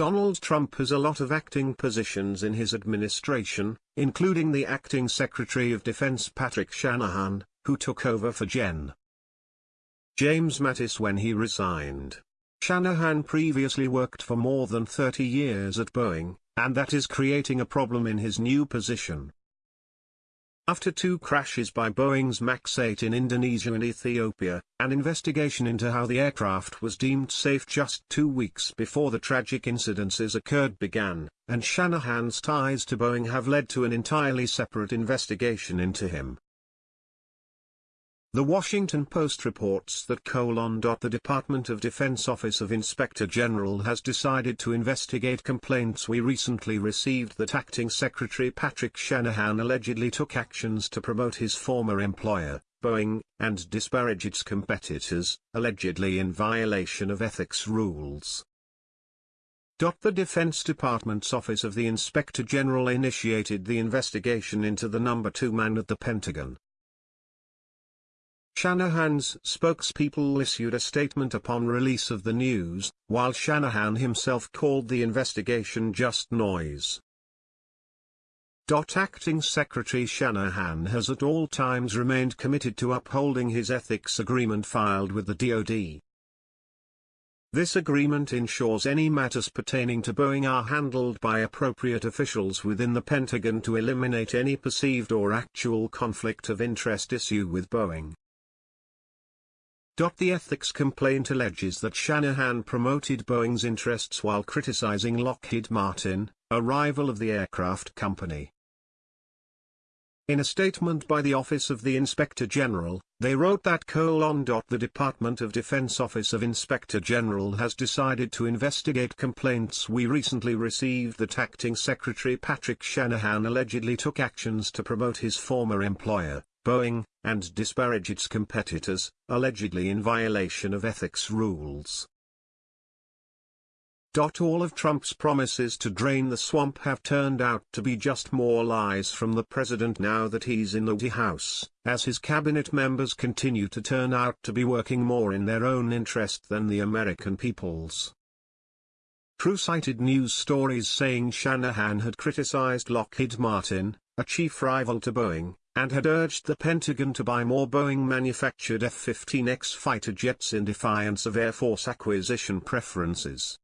Donald Trump has a lot of acting positions in his administration, including the acting Secretary of Defense Patrick Shanahan, who took over for Gen. James Mattis when he resigned. Shanahan previously worked for more than 30 years at Boeing, and that is creating a problem in his new position. After two crashes by Boeing's MAX 8 in Indonesia and Ethiopia, an investigation into how the aircraft was deemed safe just two weeks before the tragic incidences occurred began, and Shanahan's ties to Boeing have led to an entirely separate investigation into him. The Washington Post reports that colon. The Department of Defense Office of Inspector General has decided to investigate complaints we recently received that Acting Secretary Patrick Shanahan allegedly took actions to promote his former employer, Boeing, and disparage its competitors, allegedly in violation of ethics rules. The Defense Department's Office of the Inspector General initiated the investigation into the number two man at the Pentagon, Shanahan's spokespeople issued a statement upon release of the news, while Shanahan himself called the investigation just noise. Acting Secretary Shanahan has at all times remained committed to upholding his ethics agreement filed with the DoD. This agreement ensures any matters pertaining to Boeing are handled by appropriate officials within the Pentagon to eliminate any perceived or actual conflict of interest issue with Boeing. The ethics complaint alleges that Shanahan promoted Boeing's interests while criticizing Lockheed Martin, a rival of the aircraft company. In a statement by the Office of the Inspector General, they wrote that colon. The Department of Defense Office of Inspector General has decided to investigate complaints we recently received that Acting Secretary Patrick Shanahan allegedly took actions to promote his former employer, Boeing, and disparage its competitors, allegedly in violation of ethics rules. All of Trump's promises to drain the swamp have turned out to be just more lies from the president now that he's in the White House, as his cabinet members continue to turn out to be working more in their own interest than the American people's. CREW cited news stories saying Shanahan had criticized Lockheed Martin, a chief rival to Boeing, and had urged the Pentagon to buy more Boeing-manufactured F-15X fighter jets in defiance of Air Force acquisition preferences.